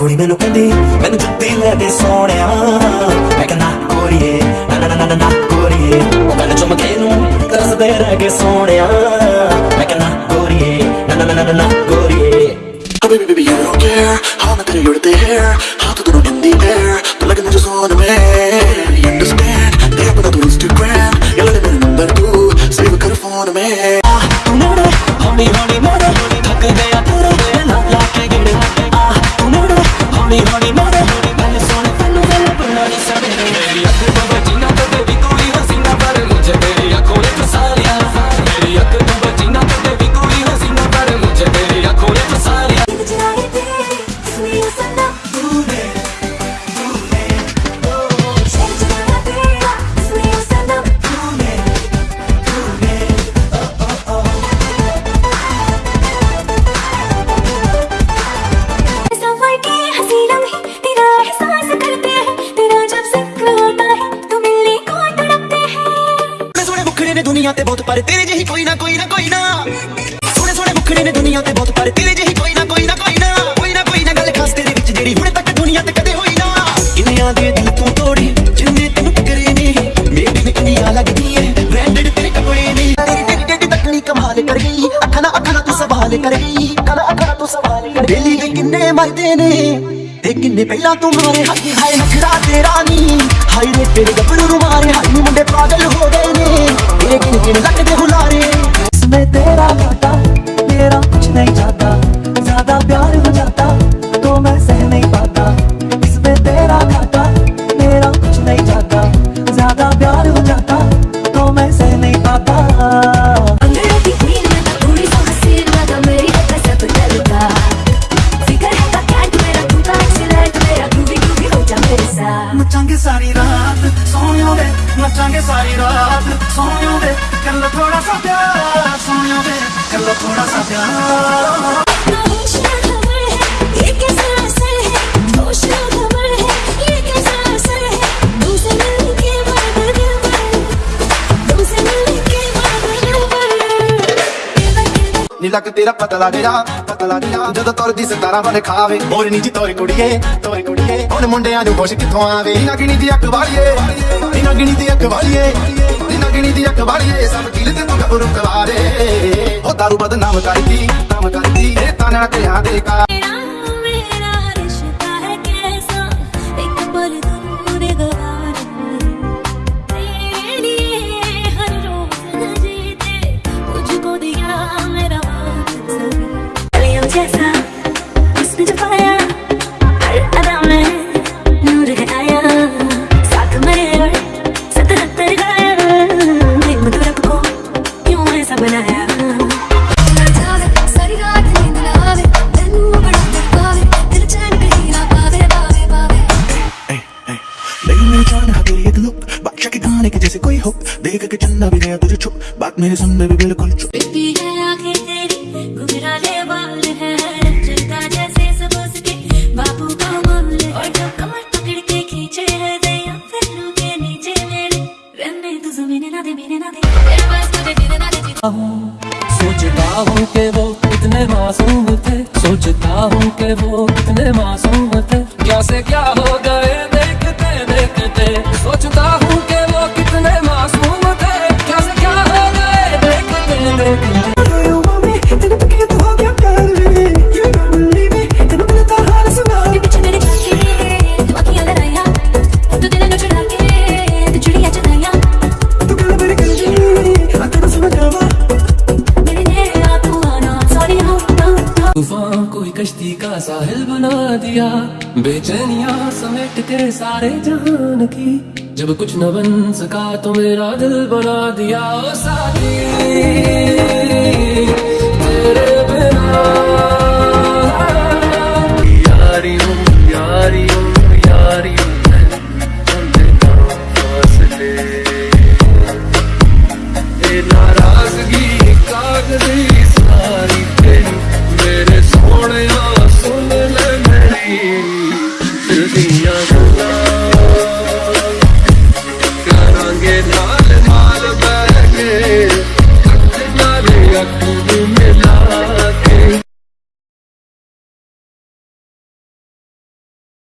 ਕੁੜੀ ਮੈਨੂੰ ਕਹਿੰਦੀ ਮੈਨੂੰ ਜੁੱਤੀ ਲੈ ਦੇ ਸੋਹਣਿਆ ਮੈਂ ਕਹਿੰਦਾ ਕੋਰੀਏ ਨਾ ਨਾ ਨਾ ਨਾ ਨਾ ਕੋਰੀਏ ਉਹ ਗੱਲ ਚੁੰਮ ਕੇ ਨੂੰ ਤਰਸਦੇ ਰਹਿ ਗਏ ਸੋਹਣਿਆ ਮੈਂ ਕਹਿੰਦਾ ਕੋਰੀਏ ਨਾ ਨਾ ਨਾ ਨਾ ਨਾ ਕੋਰੀਏ Oh baby baby you don't care how I'm you're there how ਮੁਖੜੇ ਨੇ ਦੁਨੀਆ ਤੇ ਬਹੁਤ ਪਰ, ਤੇਰੇ ਜਿਹੀ ਕੋਈ ਨਾ ਕੋਈ ਨਾ ਕੋਈ ਨਾ। ਸੋਹਣੇ ਸੋਹਣੇ ਮੁਖੜੇ ਨੇ ਦੁਨੀਆ ਤੇ ਬਹੁਤ ਪਰ, ਤੇਰੇ ਜਿਹੀ ਕੋਈ ਨਾ ਕੋਈ ਨਾ ਕੋਈ ਨਾ। ਕੋਈ ਨਾ ਕੋਈ ਨਾ ਗੱਲ ਖਾਸ ਤੇਰੇ ਵਿੱਚ ਜਿਹੜੀ ਹੁਣ ਤੱਕ ਦੁਨੀਆ ਤੇ ਕਦੇ ਹੋਈ ਨਾ। ਕਿੰਨਿਆਂ ਦੇ ਦਿਲ ਤੂੰ ਤੋੜੇ, ਜਿੰਨੇ ਤੈਨੂੰ ਟਕਰੇ ਨੇ। ਮੇਰੀ ਨੇ ਇੰਡੀਆ ਲੱਗਦੀ ਏ ਬ੍ਰਾਂਡਡ ਤੇਰੇ ਕੱਪੜੇ ਨੇ। ਤੇਰੀ ਟੇਡੀ ਟੇਡੀ ਤਕਨੀ ਕਮਾਲ ਕਰ ਗਈ। ਅੱਖਾਂ ਨਾਲ ਅੱਖਾਂ ਨਾਲ ਤੂੰ ਸਵਾਲ ਕਰ ਗਈ। ਅੱਖਾਂ ਨਾਲ ਅੱਖਾਂ ਨਾਲ ਤੂੰ ਸਵਾਲ ਕਰ ਗਈ। ਦਿੱਲੀ ਦੇ ਕਿੰਨੇ ਮਰਦੇ ਨੇ, ਤੇ ਕਿੰਨੇ ਪਹਿਲਾਂ ਤੂੰ ਮਾਰੇ। ਹਾਏ ਹਾਏ, ਨਖਰਾ ਤੇਰਾ ਨੀ। ਹਾਏ ਰੇ ਤੇਰੇ ਗੱਭਰੂ ਨੂੰ ਮਾਰੇ। ਹਾਏ ਮੁੰਡੇ ਪਾਗਲ ਹੋ ਗਏ। Like lakne devil. असर है होश ना खबर है ये कैसा असर है तुमसे मिलने के बाद दिल पर तुमसे मिलने के बाद दिल पर ਨੀ ਲੱਗ ਤੇਰਾ ਪਤਾ ਲੱਗ ਜਾ ਪਤਾ ਲੱਗ ਜਾ ਜਦੋਂ ਤੁਰਦੀ ਸਤਾਰਾ ਬਣ ਖਾਵੇ ਮੋਰ ਨੀ ਜੀ ਤੋਰੇ ਕੁੜੀਏ ਤੋਰੇ ਕੁੜੀਏ ਹੁਣ ਮੁੰਡਿਆਂ ਨੂੰ ਖੁਸ਼ ਕਿੱਥੋਂ ਆਵੇ ਨੀ ਨਗਣੀ ਦੀ ਅੱਖ ਵਾਲੀਏ ਨੀ ਨਗਣੀ ਦੀ ਅੱਖ ਵਾਲੀਏ ਨੀ ਨਗਣੀ ਦੀ ਅੱਖ ਵਾਲੀਏ ਸਭ ਕਿਲ ਤੇ ਤੂੰ ਗੱਭਰੂ ਕਵਾਰੇ ਉਹ ਦਾਰੂ ਬਦਨਾਮ ਕਰਦੀ ਨਾਮ ਕਰਦੀ ਇਹ ਤਾਨਾ ਕਿਹਾ ਦੇ ਕਾ मेरा मेरा रिश्ता है के जैसे कोई हो देख के चंदा भी गया तुझे छुप बात मेरे सुनने भी बिल्कुल चुप है आँखें सोचता हूँ के वो कितने मासूम थे, सोचता हूँ के वो कितने मासूम थे। क्या से क्या साहिल बना दिया, बेचैनिया समेट के सारे जान की। जब कुछ न बन सका तो मेरा दिल बना दिया, ओ साथी।